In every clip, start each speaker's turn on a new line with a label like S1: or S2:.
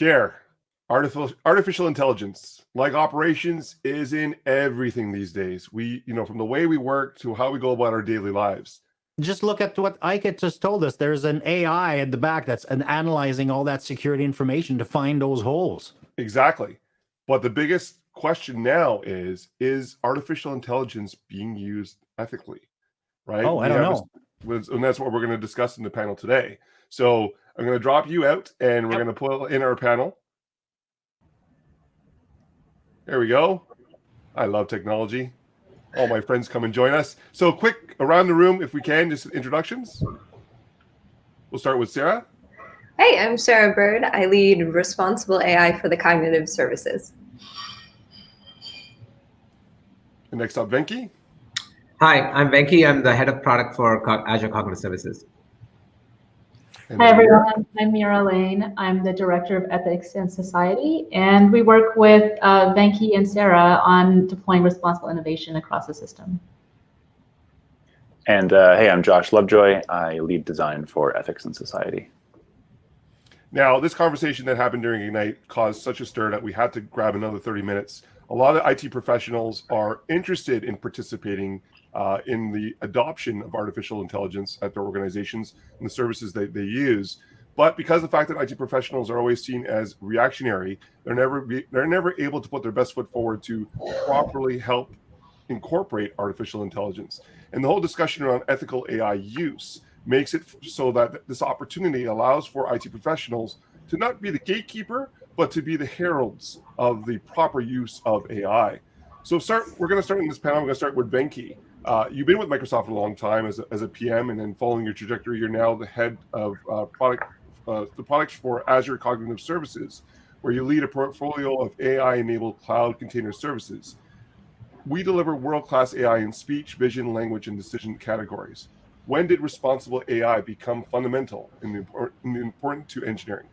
S1: Pierre, artificial artificial intelligence, like operations, is in everything these days. We, you know, from the way we work to how we go about our daily lives.
S2: Just look at what Ike just told us. There's an AI at the back that's an analyzing all that security information to find those holes.
S1: Exactly. But the biggest question now is, is artificial intelligence being used ethically? Right?
S2: Oh, I
S1: We
S2: don't know.
S1: this- and that's what we're going to discuss in the panel today. So I'm going to drop you out and we're
S2: Yep.
S1: going to pull in our panel. There we go. I love technology. All my friends come and join us. So quick around the room, if we can, just introductions. We'll start with Sarah.
S3: Hey, I'm Sarah Bird. I lead responsible AI for the cognitive services.
S1: And next up, Venki.
S4: Hi, I'm Venki. I'm the head of product for Azure Cognitive Services.
S1: And
S5: Hi everyone, I'm Mira Lane. I'm the Director of Ethics and Society, and we work with uh, Venki and Sarah on deploying responsible innovation across the system.
S6: And uh, hey, I'm Josh Lovejoy. I lead design for Ethics and Society.
S1: Now, this conversation that happened during Ignite caused such a stir that we had to grab another 30 minutes. A lot of IT professionals are interested in participating uh, in the adoption of artificial intelligence at their organizations and the services that they use. But because the fact that IT professionals are always seen as reactionary, they're never be, they're never able to put their best foot forward to properly help incorporate artificial intelligence. And the whole discussion around ethical AI use makes it so that this opportunity allows for IT professionals to not be the gatekeeper, but to be the heralds of the proper use of AI. So start. We're going to start in this panel. We're going to start with Venki. Uh, you've been with Microsoft for a long time as a, as a PM, and then following your trajectory, you're now the head of uh, product, uh, the products for Azure Cognitive Services, where you lead a portfolio of AI-enabled cloud container services. We deliver world-class AI in speech, vision, language, and decision categories. When did responsible AI become fundamental and and important to engineering?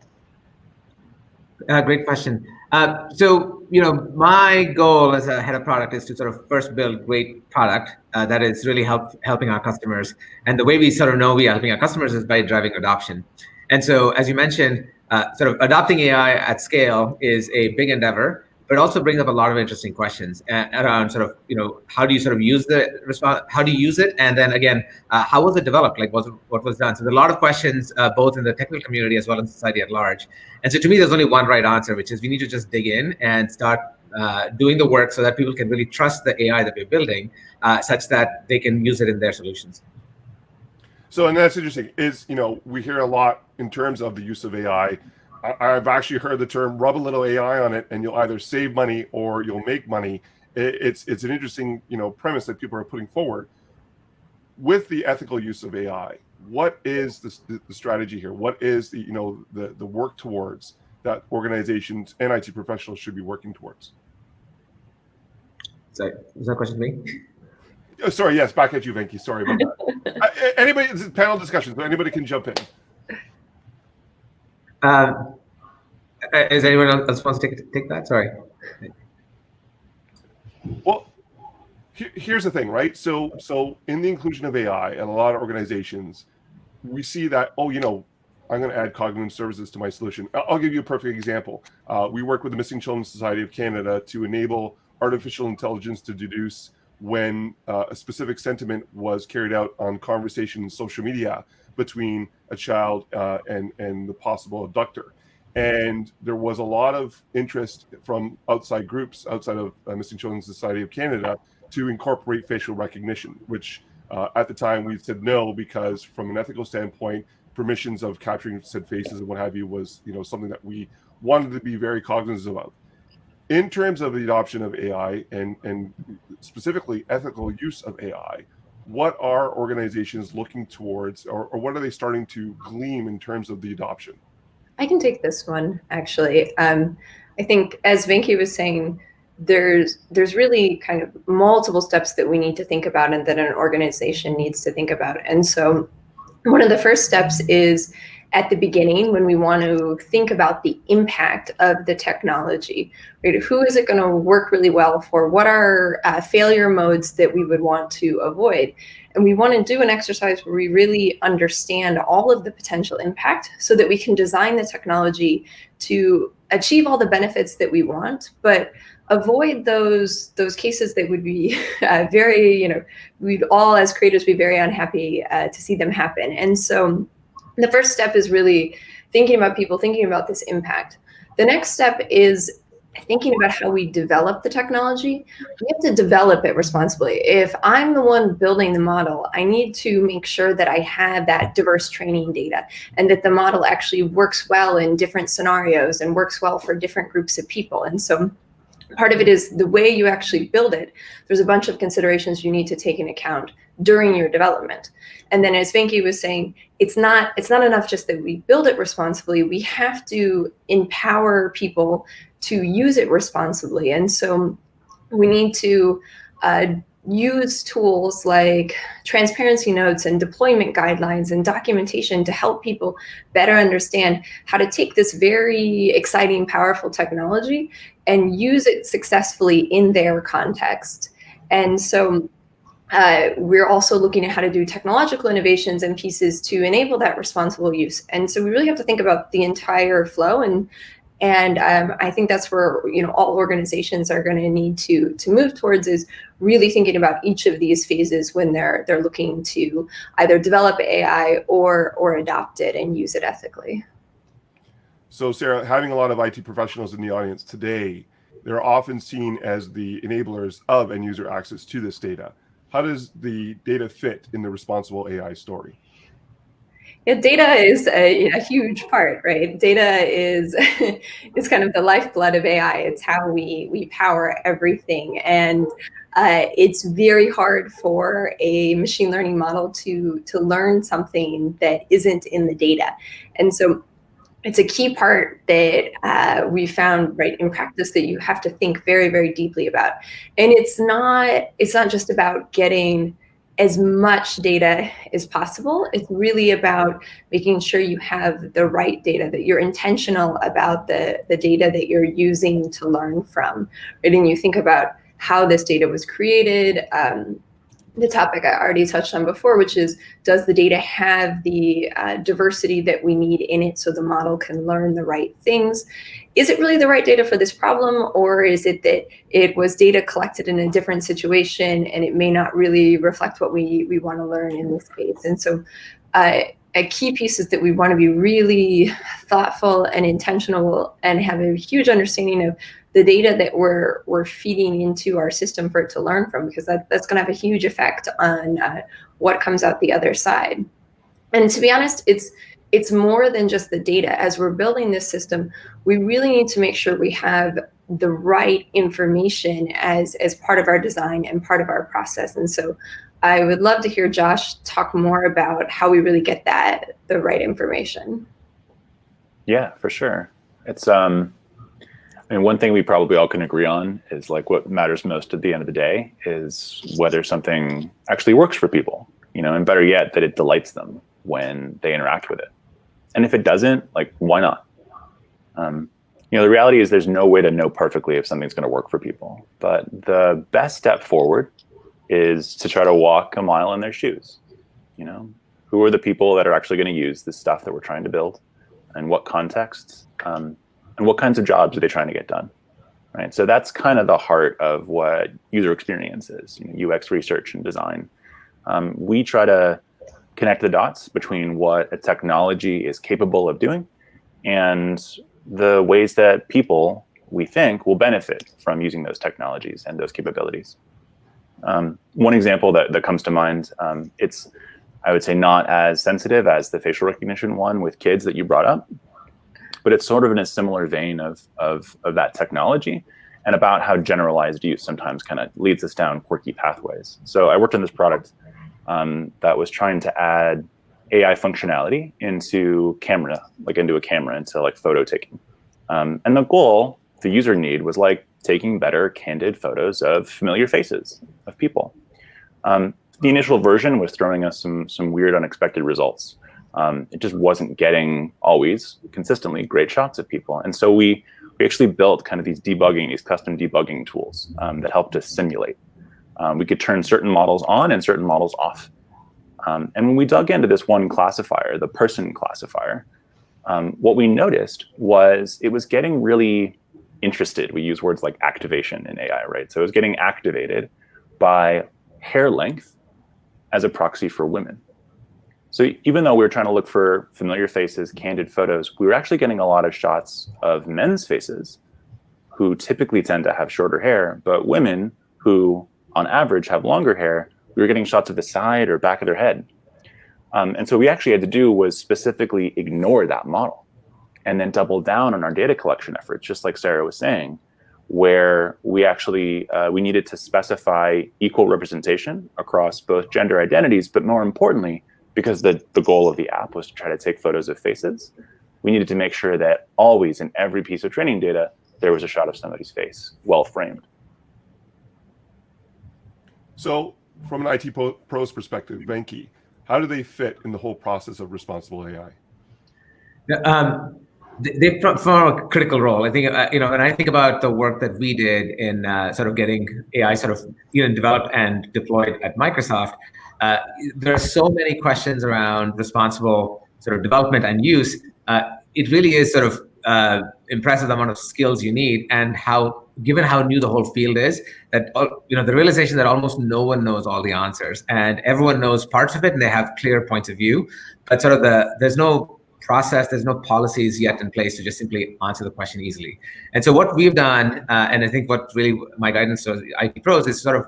S4: Uh, great question. Uh, so, you know, my goal as a head of product is to sort of first build great product uh, that is really help, helping our customers. And the way we sort of know we are helping our customers is by driving adoption. And so, as you mentioned, uh, sort of adopting AI at scale is a big endeavor, but it also brings up a lot of interesting questions uh, around sort of, you know, how do you sort of use the response, how do you use it? And then again, uh, how was it developed? Like, was what was done? So there's a lot of questions, uh, both in the technical community as well as society at large. And so to me, there's only one right answer, which is we need to just dig in and start uh, doing the work so that people can really trust the AI that we're building, uh, such that they can use it in their solutions.
S1: So, and that's interesting. Is you know we hear a lot in terms of the use of AI. I, I've actually heard the term "rub a little AI on it," and you'll either save money or you'll make money. It, it's it's an interesting you know premise that people are putting forward. With the ethical use of AI, what is the, the, strategy here? What is the you know the the work towards that organizations and IT professionals should be working towards?
S4: Sorry, is that a question to me?
S1: Oh, sorry, yes, back at you, Venki. Sorry about that. I- anybody, this is panel discussion, so anybody can jump in.
S4: Um, uh, is anyone else wants to take, take that? Sorry.
S1: Well, here, here's the thing, right? So, so in the inclusion of AI and a lot of organizations, we see that oh, you know, I'm going to add cognitive services to my solution. I'll give you a perfect example. Uh, we work with the Missing Children Society of Canada to enable artificial intelligence to deduce when uh, a specific sentiment was carried out on conversation in social media between a child uh, and and the possible abductor. And there was a lot of interest from outside groups outside of uh, Missing Children Society of Canada to incorporate facial recognition, which uh, at the time we said no because from an ethical standpoint, permissions of capturing said faces and what have you was you know something that we wanted to be very cognizant of. In terms of the adoption of AI and and specifically ethical use of AI, what are organizations looking towards, or, or what are they starting to gleam in terms of the adoption?
S3: I can take this one actually. Um, I think as Venki was saying, there's there's really kind of multiple steps that we need to think about and that an organization needs to think about. And so one of the first steps is at the beginning when we want to think about the impact of the technology, right? Who is it going to work really well for? What are uh, failure modes that we would want to avoid? And we want to do an exercise where we really understand all of the potential impact so that we can design the technology to achieve all the benefits that we want, but avoid those those cases that would be uh, very, you know, we'd all as creators be very unhappy uh, to see them happen. And so the first step is really thinking about people, thinking about this impact. The next step is thinking about how we develop the technology, we have to develop it responsibly. If I'm the one building the model, I need to make sure that I have that diverse training data and that the model actually works well in different scenarios and works well for different groups of people. And so part of it is the way you actually build it. There's a bunch of considerations you need to take into account during your development. And then as Venki was saying, it's not it's not enough just that we build it responsibly. We have to empower people to use it responsibly. And so we need to uh, use tools like transparency notes and deployment guidelines and documentation to help people better understand how to take this very exciting, powerful technology and use it successfully in their context. And so uh, we're also looking at how to do technological innovations and pieces to enable that responsible use. And so we really have to think about the entire flow and and um, I think that's where you know all organizations are going to need to to move towards is really thinking about each of these phases when they're they're looking to either develop AI or or adopt it and use it ethically.
S1: So Sarah, having a lot of IT professionals in the audience today, they're often seen as the enablers of end user access to this data. How does the data fit in the responsible AI story?
S3: Yeah, data is a, a, huge part, right? Data is is kind of the lifeblood of AI. It's how we we power everything, and uh, it's very hard for a machine learning model to to learn something that isn't in the data, and so it's a key part that uh, we found right in practice that you have to think very very deeply about, and it's not it's not just about getting as much data as possible. It's really about making sure you have the right data, that you're intentional about the, the data that you're using to learn from. Right? And you think about how this data was created, um, the topic I already touched on before, which is does the data have the uh, diversity that we need in it so the model can learn the right things? Is it really the right data for this problem, or is it that it was data collected in a different situation and it may not really reflect what we, we want to learn in this case? And so uh, a key piece is that we want to be really thoughtful and intentional and have a huge understanding of the data that we're we're feeding into our system for it to learn from, because that, that's going to have a huge effect on uh, what comes out the other side. And to be honest, it's it's more than just the data. As we're building this system, we really need to make sure we have the right information as as part of our design and part of our process. And so I would love to hear Josh talk more about how we really get that the right information.
S6: Yeah, for sure. It's um I mean, one thing we probably all can agree on is like what matters most at the end of the day is whether something actually works for people, you know, and better yet, that it delights them when they interact with it. And if it doesn't, like, why not? Um, you know, the reality is there's no way to know perfectly if something's going to work for people. But the best step forward is to try to walk a mile in their shoes. You know, who are the people that are actually going to use this stuff that we're trying to build, and what contexts? Um, and what kinds of jobs are they trying to get done right? So that's kind of the heart of what user experience is you know, ux research and design. Um, we try to connect the dots between what a technology is capable of doing and the ways that people we think will benefit from using those technologies and those capabilities. Um, one example that, that comes to mind um, it's i would say not as sensitive as the facial recognition one with kids that you brought up but it's sort of in a similar vein of, of, of that technology and about how generalized use sometimes kind of leads us down quirky pathways. So I worked on this product um, that was trying to add AI functionality into camera, like into a camera, into like photo taking. Um, and the goal, the user need was like taking better candid photos of familiar faces of people. Um, the initial version was throwing us some some weird unexpected results um, it just wasn't getting always consistently great shots of people. And so we, we actually built kind of these debugging, these custom debugging tools um, that helped us simulate. Um, we could turn certain models on and certain models off. Um, and when we dug into this one classifier, the person classifier, um, what we noticed was it was getting really interested. We use words like activation in AI, right? So it was getting activated by hair length as a proxy for women. So even though we were trying to look for familiar faces, candid photos, we were actually getting a lot of shots of men's faces who typically tend to have shorter hair, but women who on average have longer hair, we were getting shots of the side or back of their head. Um, and so we actually had to do was specifically ignore that model and then double down on our data collection efforts, just like Sarah was saying, where we actually, uh, we needed to specify equal representation across both gender identities, but more importantly, because the, the goal of the app was to try to take photos of faces, we needed to make sure that always in every piece of training data, there was a shot of somebody's face, well framed.
S1: So from an IT pros perspective, Venki, how do they fit in the whole process of responsible AI?
S4: Um, they perform a critical role. I think, uh, you know, when I think about the work that we did in uh, sort of getting AI sort of, you know, developed and deployed at Microsoft, uh, there are so many questions around responsible sort of development and use. Uh, it really is sort of uh, impressive amount of skills you need and how given how new the whole field is that you know the realization that almost no one knows all the answers and everyone knows parts of it and they have clear points of view but sort of the there's no process there's no policies yet in place to just simply answer the question easily and so what we've done uh, and i think what really my guidance to it pros is sort of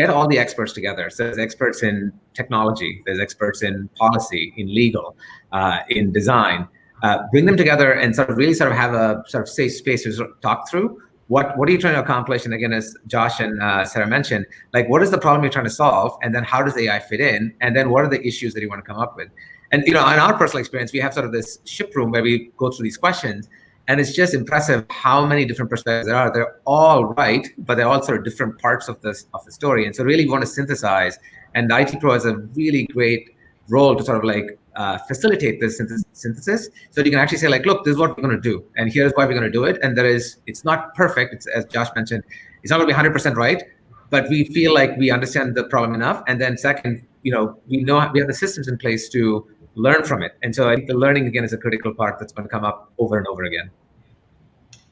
S4: get all the experts together. So there's experts in technology there's experts in policy in legal uh, in design. Uh, bring them together and sort of really sort of have a sort of safe space to talk through. What what are you trying to accomplish? And again as josh and uh, sarah mentioned like what is the problem you're trying to solve? And then how does ai fit in? And then what are the issues that you want to come up with? And you know in our personal experience we have sort of this ship room where we go through these questions and it's just impressive how many different perspectives there are. They're all right but they're all sort of different parts of this of the story. And so really we want to synthesize. And the it pro has a really great role to sort of like uh, facilitate this synthesis so you can actually say like look this is what we're going to do and here's why we're going to do it. And there is it's not perfect. It's as josh mentioned it's not going to be 100 percent right but we feel like we understand the problem enough. And then second you know we know we have the systems in place to learn from it. And so i think the learning again is a critical part that's going to come up over and over again.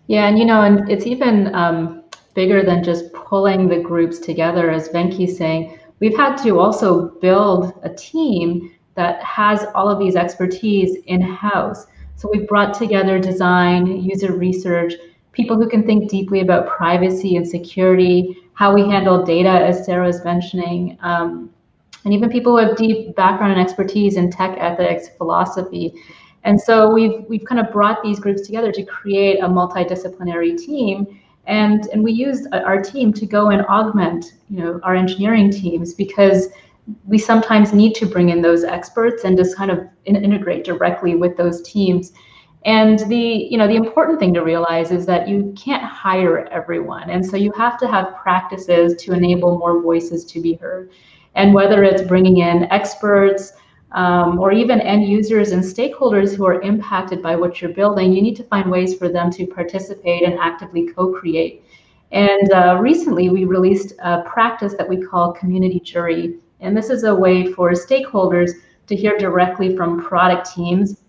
S5: Yeah and you know and it's even um, bigger than just pulling the groups together as venki's saying. We've had to also build a team that has all of these expertise in-house. So we've brought together design, user research, people who can think deeply about privacy and security, how we handle data, as Sarah was mentioning, um, and even people with deep background and expertise in tech ethics, philosophy. And so we've we've kind of brought these groups together to create a multidisciplinary team. And, and we used uh, our team to go and augment you know, our engineering teams because we sometimes need to bring in those experts and just kind of in integrate directly with those teams. And the, you know, the important thing to realize is that you can't hire everyone. And so you have to have practices to enable more voices to be heard. And whether it's bringing in experts um, or even end users and stakeholders who are impacted by what you're building, you need to find ways for them to participate and actively co-create. And uh, recently we released a practice that we call community jury. And this is a way for stakeholders to hear directly from product teams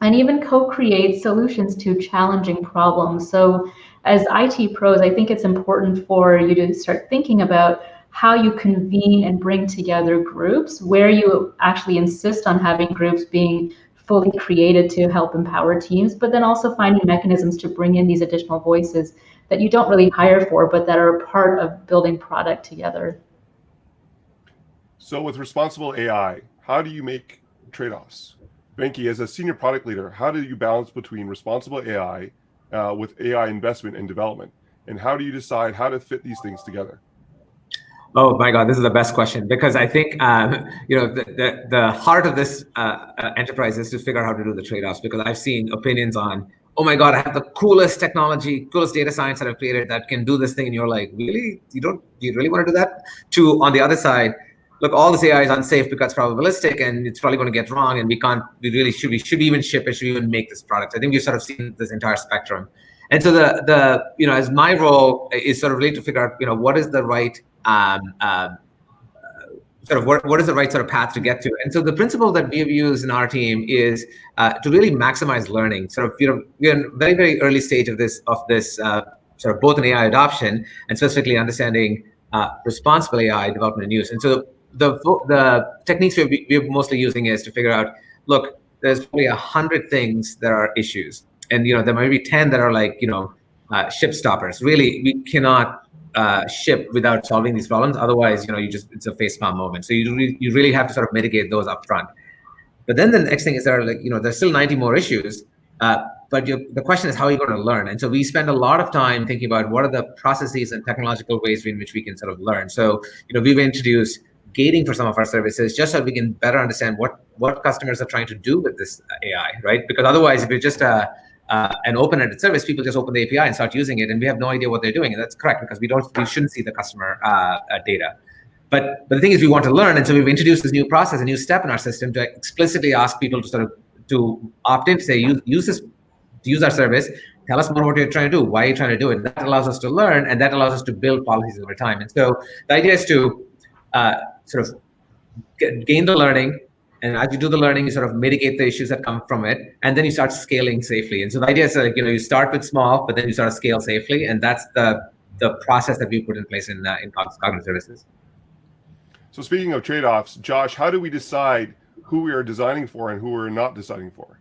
S5: and even co-create solutions to challenging problems. So as IT pros, I think it's important for you to start thinking about how you convene and bring together groups, where you actually insist on having groups being fully created to help empower teams, but then also finding mechanisms to bring in these additional voices that you don't really hire for, but that are part of building product together.
S1: So with responsible AI, how do you make trade-offs? Venki, as a senior product leader, how do you balance between responsible AI uh, with AI investment and development? And how do you decide how to fit these things together?
S4: Oh my God, this is the best question because I think um, you know the, the, the heart of this uh, uh, enterprise is to figure out how to do the trade-offs because I've seen opinions on oh my God, I have the coolest technology, coolest data science that I've created that can do this thing, and you're like, really, you don't, you really want to do that? To on the other side, look, all this AI is unsafe because it's probabilistic and it's probably going to get wrong, and we can't, we really should, we should even ship it, should even make this product. I think we've sort of seen this entire spectrum. And so the, the you know, as my role is sort of really to figure out, you know, what is the right um, uh, sort of what, what is the right sort of path to get to. And so the principle that we've used in our team is uh, to really maximize learning. Sort of, you know, we're in very, very early stage of this, of this uh, sort of both in AI adoption and specifically understanding uh, responsible AI development and use. And so the, the techniques we're, we're mostly using is to figure out, look, there's probably a hundred things that are issues. And, you know, there might be 10 that are like, you know, uh, ship stoppers. Really, we cannot uh, ship without solving these problems. Otherwise, you know, you just it's a facepalm moment. So you re you really have to sort of mitigate those up front. But then the next thing is there are like you know there's still 90 more issues. Uh, but the question is how are you going to learn? And so we spend a lot of time thinking about what are the processes and technological ways in which we can sort of learn. So you know we've introduced gating for some of our services just so we can better understand what what customers are trying to do with this AI, right? Because otherwise, if you're just a uh, an open-ended service, people just open the API and start using it, and we have no idea what they're doing. And that's correct because we don't, we shouldn't see the customer uh, uh, data. But but the thing is, we want to learn, and so we've introduced this new process, a new step in our system to explicitly ask people to sort of to opt in, say use use this, use our service. Tell us more what you're trying to do. Why are you trying to do it? That allows us to learn, and that allows us to build policies over time. And so the idea is to uh, sort of gain the learning, and as you do the learning, you sort of mitigate the issues that come from it, and then you start scaling safely. And so the idea is like you know you start with small, but then you sort of scale safely, and that's the the process that we put in place in uh, in cognitive services.
S1: So speaking of trade-offs, Josh, how do we decide who we are designing for and who we're not designing for?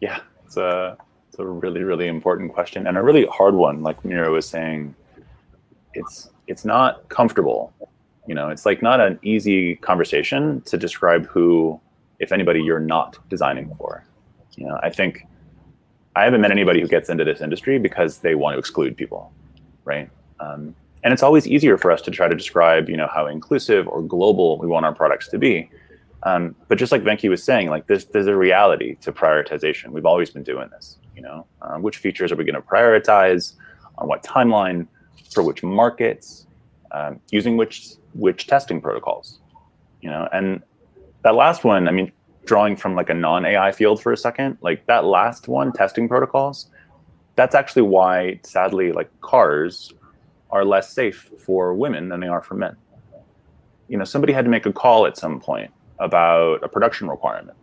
S6: Yeah, it's a it's a really really important question and a really hard one. Like Mira was saying, it's it's not comfortable you know, it's like not an easy conversation to describe who, if anybody, you're not designing for. You know, I think I haven't met anybody who gets into this industry because they want to exclude people, right? Um, and it's always easier for us to try to describe, you know, how inclusive or global we want our products to be. Um, but just like Venki was saying, like this, there's a reality to prioritization. We've always been doing this, you know, um, which features are we going to prioritize on what timeline for which markets, um, using which which testing protocols, you know, and that last one, I mean, drawing from like a non-AI field for a second, like that last one, testing protocols, that's actually why, sadly, like cars are less safe for women than they are for men. You know, somebody had to make a call at some point about a production requirement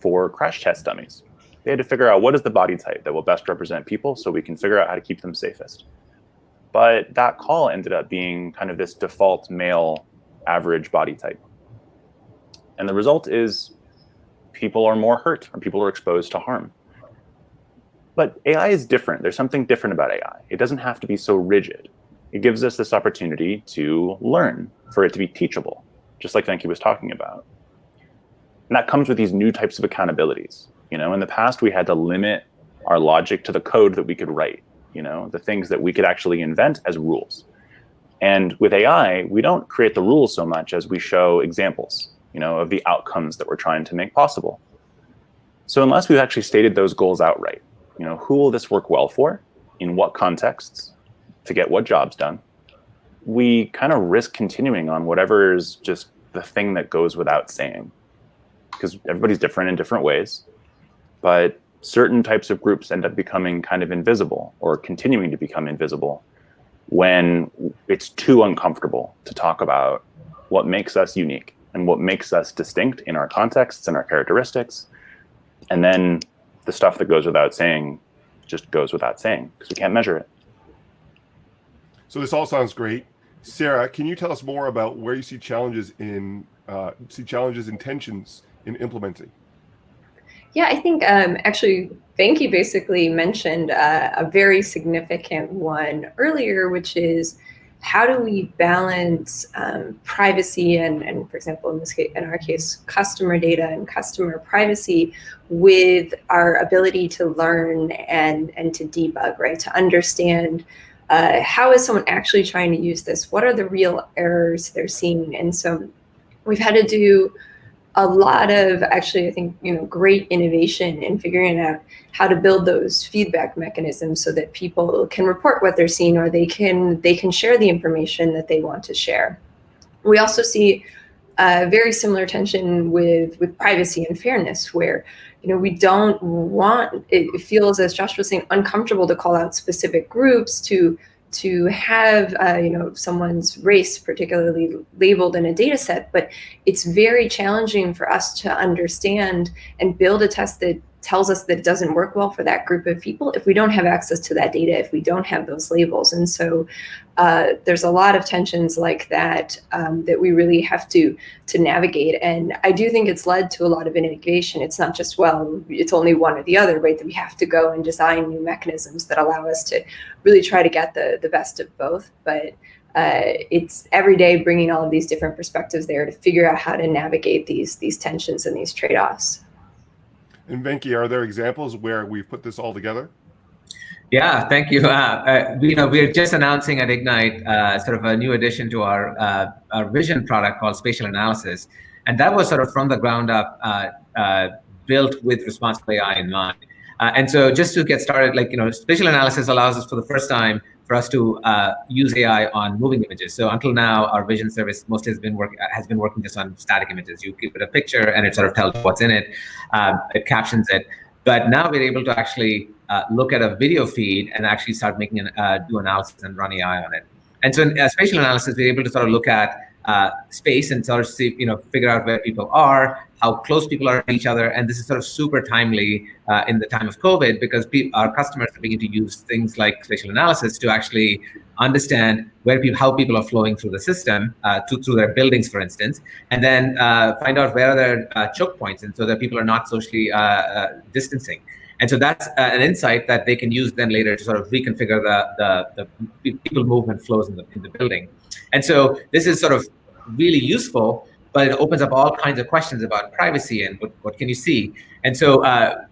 S6: for crash test dummies. They had to figure out what is the body type that will best represent people so we can figure out how to keep them safest. But that call ended up being kind of this default male average body type. And the result is people are more hurt or people are exposed to harm. But AI is different. There's something different about AI. It doesn't have to be so rigid. It gives us this opportunity to learn, for it to be teachable, just like Venki was talking about. And that comes with these new types of accountabilities. You know, in the past, we had to limit our logic to the code that we could write you know, the things that we could actually invent as rules. And with AI, we don't create the rules so much as we show examples, you know, of the outcomes that we're trying to make possible. So unless we've actually stated those goals outright, you know, who will this work well for, in what contexts, to get what jobs done, we kind of risk continuing on whatever is just the thing that goes without saying. Because everybody's different in different ways. But certain types of groups end up becoming kind of invisible or continuing to become invisible when it's too uncomfortable to talk about what makes us unique and what makes us distinct in our contexts and our characteristics. And then the stuff that goes without saying just goes without saying because we can't measure it.
S1: So this all sounds great. Sarah, can you tell us more about where you see challenges in uh, see challenges and tensions in implementing?
S3: Yeah, I think um, actually Venki basically mentioned uh, a very significant one earlier, which is how do we balance um, privacy and, and, for example, in this case, in our case, customer data and customer privacy with our ability to learn and and to debug, right? To understand uh, how is someone actually trying to use this? What are the real errors they're seeing? And so we've had to do a lot of actually, I think, you know, great innovation in figuring out how to build those feedback mechanisms so that people can report what they're seeing or they can they can share the information that they want to share. We also see a very similar tension with with privacy and fairness where you know we don't want it feels as Josh was saying uncomfortable to call out specific groups to to have uh, you know someone's race particularly labeled in a data set, but it's very challenging for us to understand and build a test that tells us that it doesn't work well for that group of people if we don't have access to that data, if we don't have those labels. And so uh, there's a lot of tensions like that um, that we really have to to navigate. And I do think it's led to a lot of innovation. It's not just, well, it's only one or the other, right? That we have to go and design new mechanisms that allow us to really try to get the, the best of both. But uh, it's every day bringing all of these different perspectives there to figure out how to navigate these these tensions and these trade-offs.
S1: And Venki, are there examples where we've put this all together?
S4: Yeah, thank you. Uh, uh, you know, we're just announcing at Ignite uh, sort of a new addition to our uh, our vision product called Spatial Analysis, and that was sort of from the ground up uh, uh, built with responsible AI in mind. and so, just to get started, like you know, spatial analysis allows us for the first time for us to use AI on moving images. So until now, our vision service mostly has been work has been working just on static images. You give it a picture, and it sort of tells what's in it. it captions it. But now we're able to actually uh, look at a video feed and actually start making an uh, do analysis and run AI on it. And so in uh, spatial analysis, we're able to sort of look at uh, space and sort of see, you know, figure out where people are, how close people are to each other. And this is sort of super timely uh, in the time of COVID because our customers are beginning to use things like spatial analysis to actually understand where people, how people are flowing through the system, uh, to, through their buildings, for instance, and then uh, find out where are their uh, choke points, and so that people are not socially distancing. And so that's uh, an insight that they can use then later to sort of reconfigure the, the, the people movement flows in the, in the building. And so this is sort of really useful, but it opens up all kinds of questions about privacy and what, what can you see. And so uh,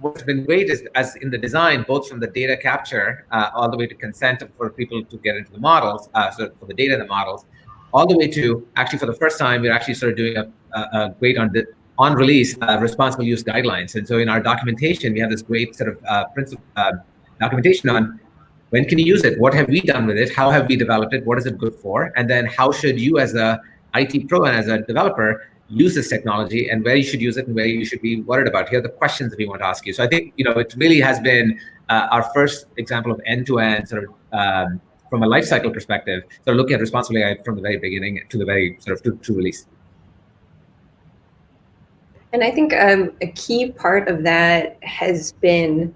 S4: what's been great is as in the design, both from the data capture uh, all the way to consent for people to get into the models, uh, so for the data in the models, all the way to actually for the first time, we're actually sort of doing a, a, a great on the on release uh, responsible use guidelines. And so in our documentation, we have this great sort of uh, principle uh, documentation on when can you use it? What have we done with it? How have we developed it? What is it good for? And then how should you as a IT pro and as a developer use this technology and where you should use it and where you should be worried about? Here are the questions that we want to ask you. So I think, you know, it really has been uh, our first example of end-to-end -end sort of um, from a lifecycle perspective, sort of looking at responsible AI from the very beginning to the very sort of to, to release.
S3: And I think um, a key part of that has been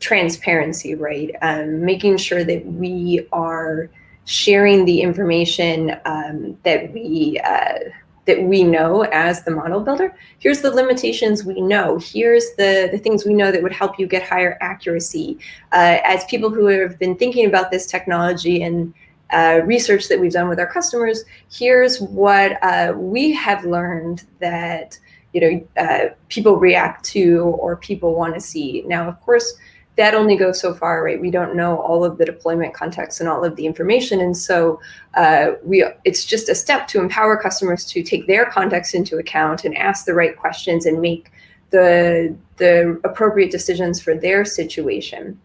S3: transparency, right? Um, making sure that we are sharing the information um, that we uh, that we know as the model builder. Here's the limitations we know. Here's the, the things we know that would help you get higher accuracy. Uh, as people who have been thinking about this technology and uh, research that we've done with our customers, here's what uh, we have learned that you know, uh, people react to or people want to see. Now, of course, that only goes so far, right? We don't know all of the deployment context and all of the information. And so uh, we, it's just a step to empower customers to take their context into account and ask the right questions and make the, the appropriate decisions for their situation.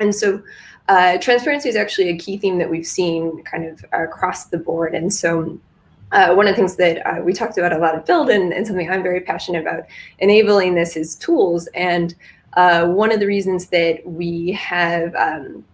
S3: And so uh, transparency is actually a key theme that we've seen kind of across the board. And so uh, one of the things that uh, we talked about a lot of build and, and, something I'm very passionate about enabling this is tools. And uh, one of the reasons that we have um,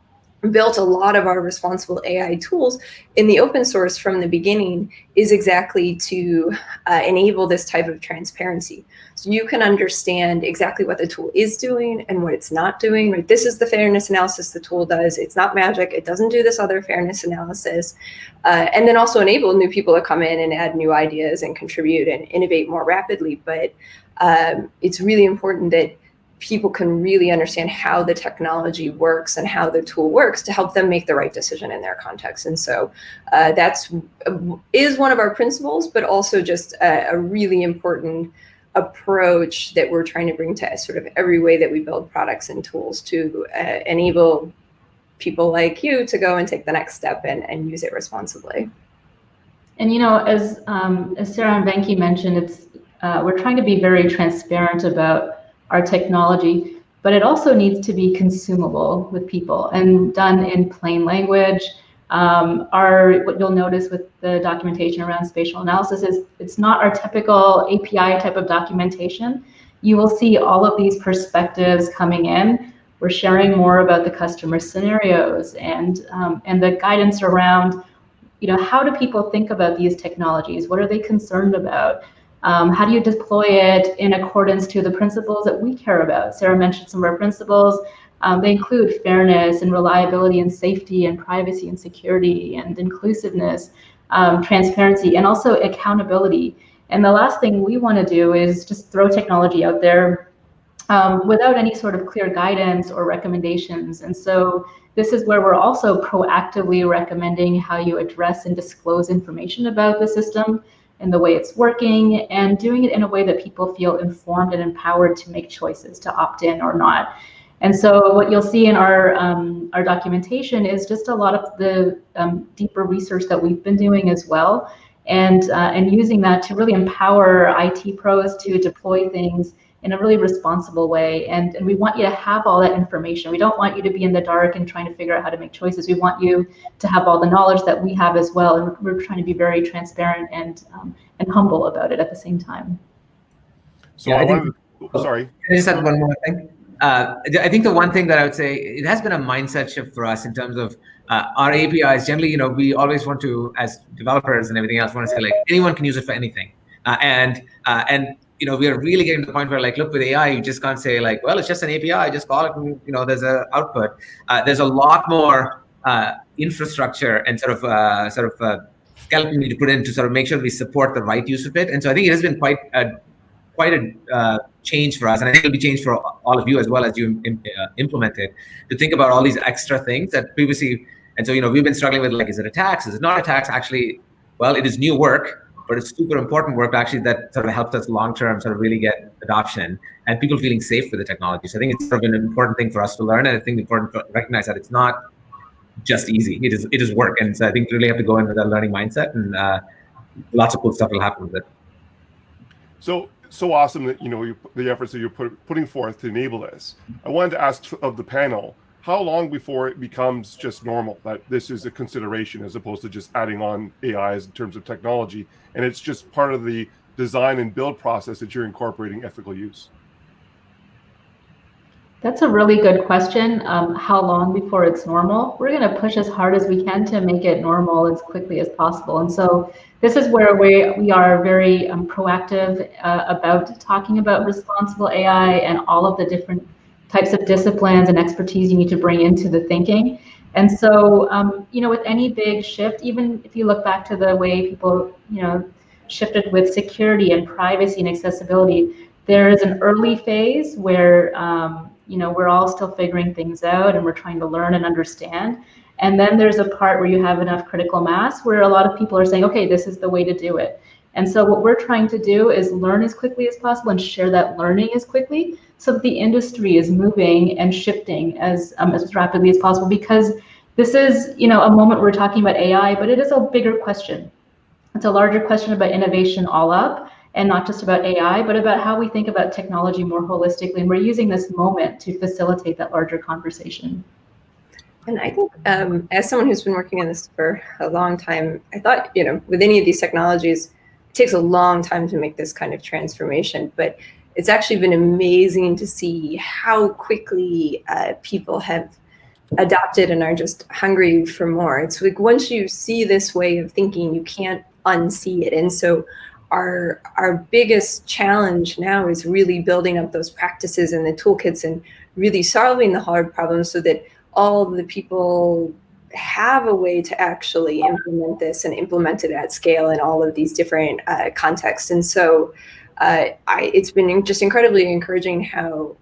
S3: built a lot of our responsible AI tools in the open source from the beginning is exactly to uh, enable this type of transparency. So you can understand exactly what the tool is doing and what it's not doing, right? This is the fairness analysis the tool does. It's not magic. It doesn't do this other fairness analysis. Uh, and then also enable new people to come in and add new ideas and contribute and innovate more rapidly. But um, it's really important that people can really understand how the technology works and how the tool works to help them make the right decision in their context. And so uh, that's is one of our principles, but also just a, a, really important approach that we're trying to bring to sort of every way that we build products and tools to uh, enable people like you to go and take the next step and, and use it responsibly.
S5: And you know, as um, as Sarah and Venki mentioned, it's uh, we're trying to be very transparent about our technology, but it also needs to be consumable with people and done in plain language. Um, our, what you'll notice with the documentation around spatial analysis is it's not our typical API type of documentation. You will see all of these perspectives coming in We're sharing more about the customer scenarios and um, and the guidance around, you know, how do people think about these technologies? What are they concerned about? Um, how do you deploy it in accordance to the principles that we care about? Sarah mentioned some of our principles. Um, they include fairness and reliability and safety and privacy and security and inclusiveness, um, transparency, and also accountability. And the last thing we want to do is just throw technology out there um, without any sort of clear guidance or recommendations. And so this is where we're also proactively recommending how you address and disclose information about the system and the way it's working and doing it in a way that people feel informed and empowered to make choices to opt in or not. And so what you'll see in our um, our documentation is just a lot of the um, deeper research that we've been doing as well, and uh, and using that to really empower IT pros to deploy things in a really responsible way. And, and we want you to have all that information. We don't want you to be in the dark and trying to figure out how to make choices. We want you to have all the knowledge that we have as well. And we're trying to be very transparent and um, and humble about it at the same time.
S1: So
S4: Yeah,
S1: I,
S4: I think-
S1: wanted to, sorry.
S4: Can I just add one more thing? Uh, I think the one thing that I would say, it has been a mindset shift for us in terms of uh, our APIs. Generally, you know, we always want to, as developers and everything else, want to say like anyone can use it for anything. Uh, and uh, and you know, we are really getting to the point where like, look, with AI, you just can't say like, well, it's just an API, just call it, and you know, there's a output. Uh, there's a lot more uh, infrastructure and sort of uh, sort of uh, skeleton need to put in to sort of make sure we support the right use of it. And so I think it has been quite a quite a uh, change for us, and I think it'll be change for all of you as well as you im- uh, implement it to think about all these extra things that previously. And so you know we've been struggling with like, is it a tax? Is it not a tax? Actually, well, it is new work, but it's super important work actually that sort of helps us long term sort of really get adoption and people feeling safe with the technology. So I think it's sort of an important thing for us to learn, and I think important to recognize that it's not just easy. It is it is work, and so I think really have to go in with a learning mindset, and uh, lots of cool stuff will happen with it.
S1: So so awesome that you know you, the efforts that you're put, putting forth to enable this. I wanted to ask of the panel, how long before it becomes just normal that this is a consideration as opposed to just adding on AIs in terms of technology, and it's just part of the design and build process that you're incorporating ethical use.
S5: That's a really good question. Um, how long before it's normal? We're going to push as hard as we can to make it normal as quickly as possible. And so this is where we, we are very um, proactive uh, about talking about responsible AI and all of the different types of disciplines and expertise you need to bring into the thinking. And so, um, you know, with any big shift, even if you look back to the way people, you know, shifted with security and privacy and accessibility, there is an early phase where um, you know we're all still figuring things out and we're trying to learn and understand and then there's a part where you have enough critical mass where a lot of people are saying okay this is the way to do it and so what we're trying to do is learn as quickly as possible and share that learning as quickly so that the industry is moving and shifting as um, as rapidly as possible because this is you know a moment we're talking about ai but it is a bigger question it's a larger question about innovation all up and not just about AI, but about how we think about technology more holistically. And we're using this moment to facilitate that larger conversation.
S3: And I think, um, as someone who's been working on this for a long time, I thought, you know, with any of these technologies, it takes a long time to make this kind of transformation. But it's actually been amazing to see how quickly uh, people have adopted and are just hungry for more. It's like once you see this way of thinking, you can't unsee it. And so our our biggest challenge now is really building up those practices and the toolkits and really solving the hard problems so that all the people have a way to actually implement this and implement it at scale in all of these different uh, contexts. And so uh, I, it's been just incredibly encouraging how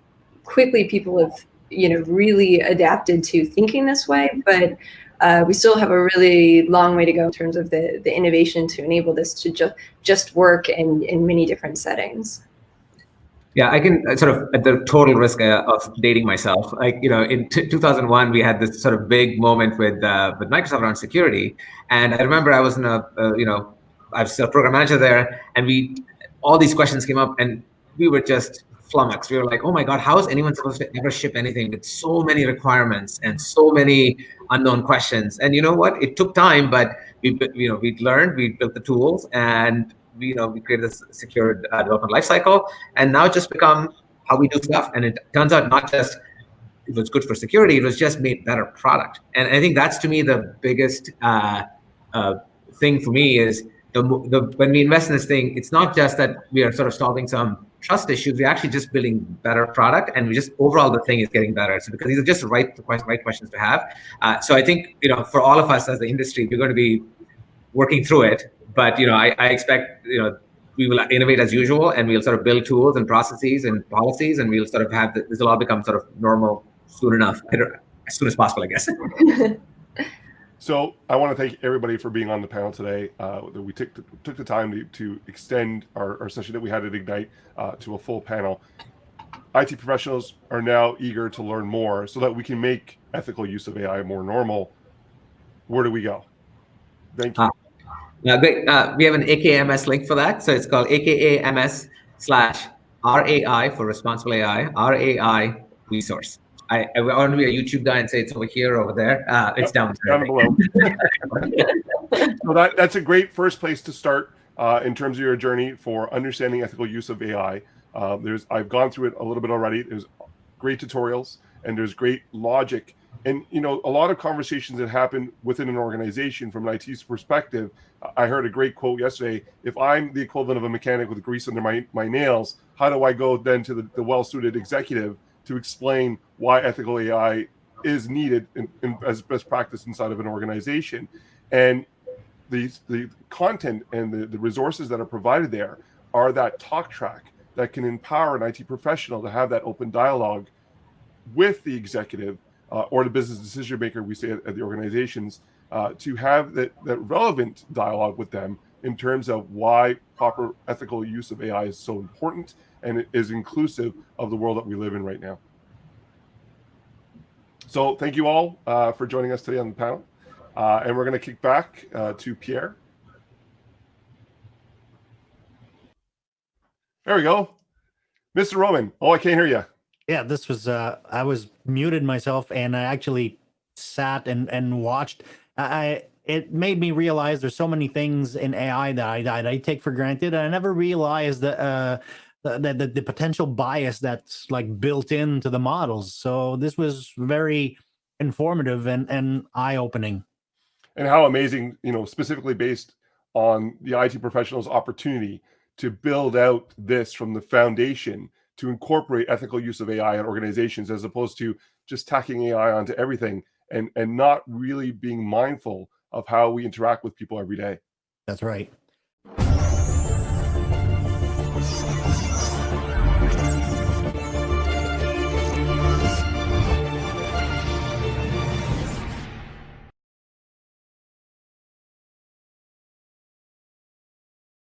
S3: quickly people have, you know, really adapted to thinking this way. But uh, we still have a really long way to go in terms of the, the innovation to enable this to just just work in, in many different settings.
S4: Yeah, I can uh, sort of at the total risk uh, of dating myself. Like you know, in 2001, we had this sort of big moment with uh, with Microsoft around security, and I remember I was in a uh, you know I was a program manager there, and we all these questions came up, and we were just flummoxed. We were like, oh my god, how is anyone supposed to ever ship anything with so many requirements and so many unknown questions? And you know what? It took time, but we you know we learned, we built the tools, and we, you know, we created this secured uh, development lifecycle, and now just become how we do stuff. And it turns out not just it was good for security. It was just made better product. And I think that's to me the biggest uh, uh, thing for me is the, the when we invest in this thing, it's not just that we are sort of solving some trust issues. We're actually just building better product, and we just overall the thing is getting better. So because these are just right right questions to have. Uh, so I think you know for all of us as the industry, we're going to be working through it. But you know, I, I expect you know we will innovate as usual, and we'll sort of build tools and processes and policies, and we'll sort of have this will all become sort of normal soon enough, as soon as possible, I guess.
S1: So I want to thank everybody for being on the panel today. Uh, that we took the, took the time to, to extend our, our session that we had at Ignite uh, to a full panel. IT professionals are now eager to learn more so that we can make ethical use of AI more normal. Where do we go? Thank you.
S4: Uh, great. Uh, we have an AKMS link for that. So it's called AKAMS slash RAI for responsible AI, RAI resource. I, I want to be a YouTube guy and say it's over here, over there. Uh, it's down,
S1: down below. so that, that's a great first place to start uh, in terms of your journey for understanding ethical use of AI. Uh, there's I've gone through it a little bit already. There's great tutorials and there's great logic. And you know, a lot of conversations that happen within an organization from an IT's perspective. I heard a great quote yesterday. If I'm the equivalent of a mechanic with grease under my, my nails, how do I go then to the, the well-suited executive to explain why ethical AI is needed in, in, as best practice inside of an organization. And the, the content and the, the resources that are provided there are that talk track that can empower an IT professional to have that open dialogue with the executive uh, or the business decision maker, we say at, at the organizations, uh, to have that, that relevant dialogue with them in terms of why proper ethical use of AI is so important and it is inclusive of the world that we live in right now. So thank you all uh, for joining us today on the panel. Uh, and we're going to kick back uh, to Pierre. There we go. Mr. Roman. Oh, I can't hear you.
S2: Yeah, this was, uh, I was muted myself and I actually sat and, and watched. I, it made me realize there's so many things in AI that I, that I take for granted. And I never realized that, uh, the, the, the potential bias that's like built into the models. So this was very informative and, and eye opening.
S1: And how amazing, you know, specifically based on the IT professional's opportunity to build out this from the foundation to incorporate ethical use of AI in organizations as opposed to just tacking AI onto everything and, and not really being mindful of how we interact with people every day.
S2: That's right.